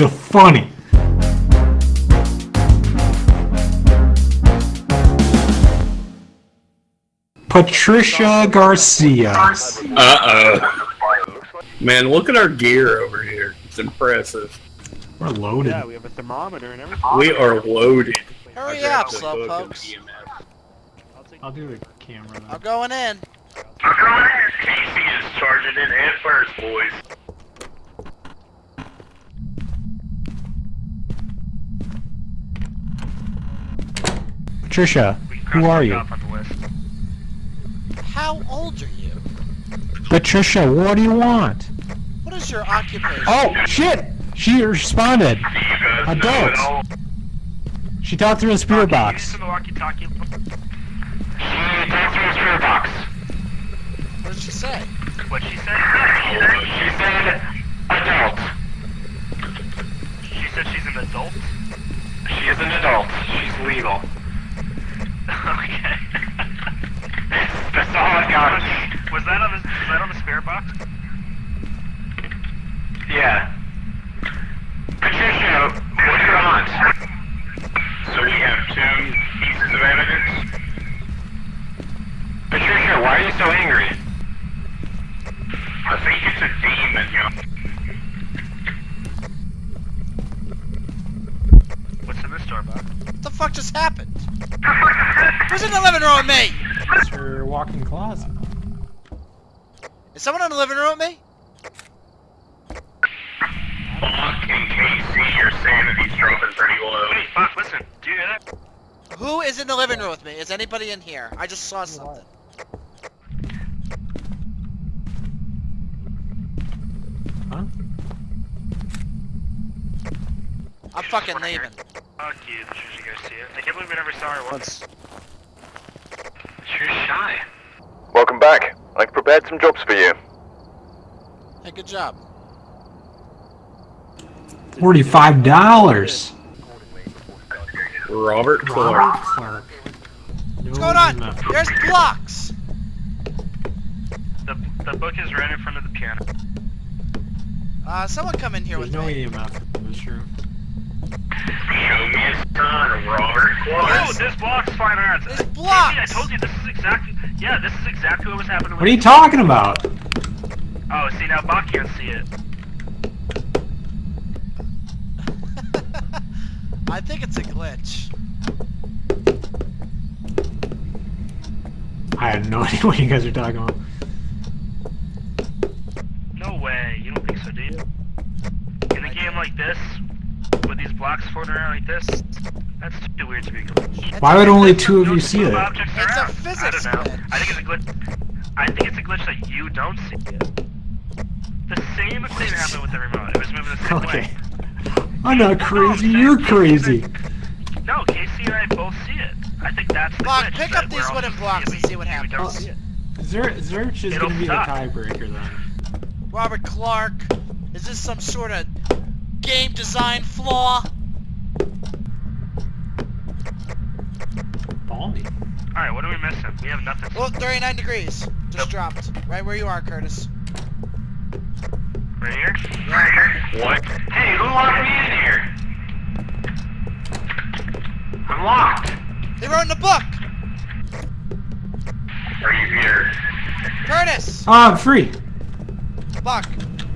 So funny. Patricia Garcia. Uh-oh. Man, look at our gear over here. It's impressive. We're loaded. Yeah, we have a thermometer and everything. We are loaded. Hurry I grabbed up, the slow book and pokes. EMF. I'll I'll do the camera I'm then. going in. Casey is charging in head first, boys. Patricia, who are you? How old are you? Patricia, what do you want? What is your occupation? Oh, shit! She responded. Adult. She talked through a spirit box. She mm, talked through a spear box. What did she say? What she said? She said adult. She said she's an adult? She is an adult. She's legal. okay. That's all I got. Was that on the was that on the spirit box? Yeah. Patricia, what do you want? So we have two pieces of evidence. Patricia, why are you so angry? I think it's a demon, yo. What's in this door box? What the fuck just happened? Who's in the living room with me? It's your walk-in closet. Is someone in the living room with me? Fuck and Casey, your sanity's dropping pretty low. Hey, Fox, listen. Do you hear that? Who is in the living room with me? Is anybody in here? I just saw something. Huh? I'm fucking leaving. Fuck you, Patricia Garcia. I can't believe we never saw her once. She's shy. Welcome back. I've prepared some jobs for you. Hey, good job. Forty-five dollars. Robert Clark. Robert Clark. What's going on? There's blocks. The, the book is right in front of the piano. Uh, someone come in here There's with no me. EMF in this room. Show me a son, Robert Oh, Clark. this block's fine arts. There's Casey, blocks. I told you this is exactly. Yeah, this is exactly what was happening. What are you talking about? Oh, see now Bach can't see it. I think it's a glitch. I have no idea what you guys are talking about. No way. You don't think so, do you? In a game like this, with these blocks floating around like this, that's too weird to be a glitch. Why would only two of you see it? objects It's a around. physics I don't know. glitch. I think it's a glitch. I think it's a glitch that you don't see it. The same thing happened with the remote. It was moving the same Okay. way. I'm not crazy, you're crazy. No, Casey and I both see it. I think that's the Bach, glitch. pick up these wooden blocks and see what happens. don't see it. Zer Zerch is It'll gonna be the tiebreaker then. Robert Clark. Is this some sort of game design flaw? Balmy. Alright, what are we missing? We have nothing. Look, 39 degrees. Just dropped. Right where you are, Curtis. Right here? Yeah, right here. What? Hey, who locked me in here? I'm locked. they wrote in the book! Are you here? Curtis! Ah, I'm free. Buck!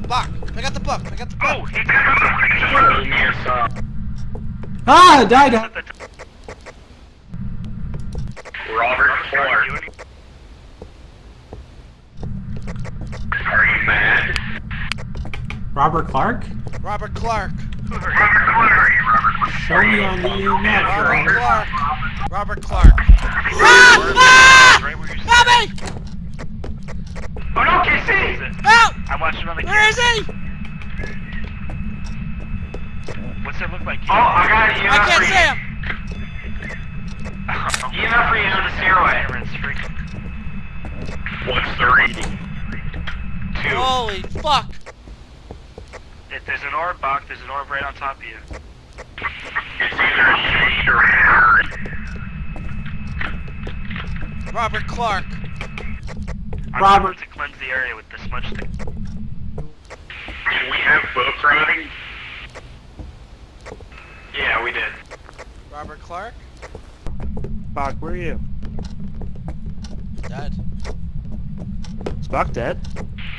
Buck! I got the book! I got the book! Oh, he Show me a Ah, I died. Robert Clark. Are you mad? Robert Clark? Robert Clark! Robert Clark, are you Robert Clark? Show me on the EMF, Robert Robert. Clark! Robert Clark! Ah! Ah! Right where you Help me! Oh no, Casey! Help! I watched it on the Where is he? What's it look like? Oh, I got it. I can't see him! EMF for you on the stairway. Cameron's freaking. reading. Two. Holy fuck! If there's an orb box, there's an orb right on top of you. It's either a she or her. Robert Clark. I'm Robert. going to cleanse the area with the smudge stick. Did we have book riding? Yeah, we did. Robert Clark? Bach, where are you? Dead. Is Bach dead?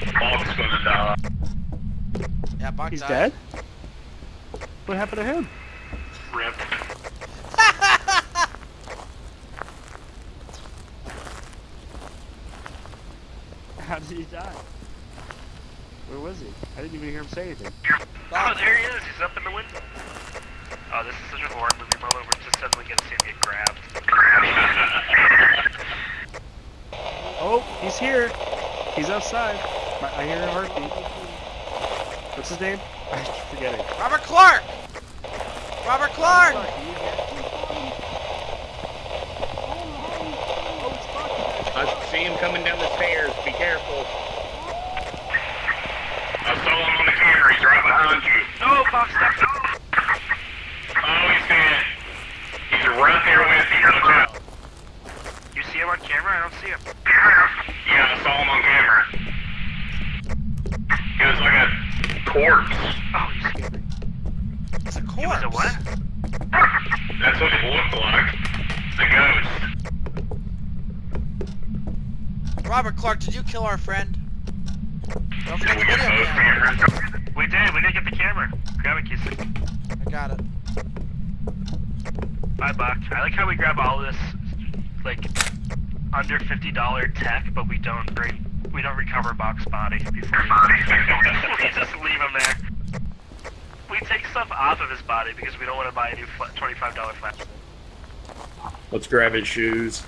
Bob's gonna die. Yeah, Buck He's died. dead? What happened to him? Rip. How did he die? Where was he? I didn't even hear him say anything. Oh, there he is. He's up in the window. Oh, this is such a horror movie moment. We're just suddenly gonna see him get grabbed. Oh, he's here. He's outside. My- I hear a heartbeat. What's his name? I keep forgetting. Robert Clark! Robert Clark! I see him coming down the stairs. Be careful. I saw him on the camera. He's right behind you. No, Box stepped up. Oh, he's dead. He's right there with you. Watch out. You see him on camera? I don't see him. Yeah, I saw him on camera. He was like a corpse. Oh, you scared me. It's a He corpse. was a what? That's what it looked like. The ghost. Robert Clark, did you kill our friend? Don't Did forget we the video both camera. We did. We did get the camera. Grab it, Kissy. I got it. Bye, Buck. I like how we grab all this, like, under fifty dollar tech, but we don't bring, we don't recover Buck's body before we, we just leave him there. We take stuff off of his body because we don't want to buy a new twenty-five dollar flash. Let's grab his shoes.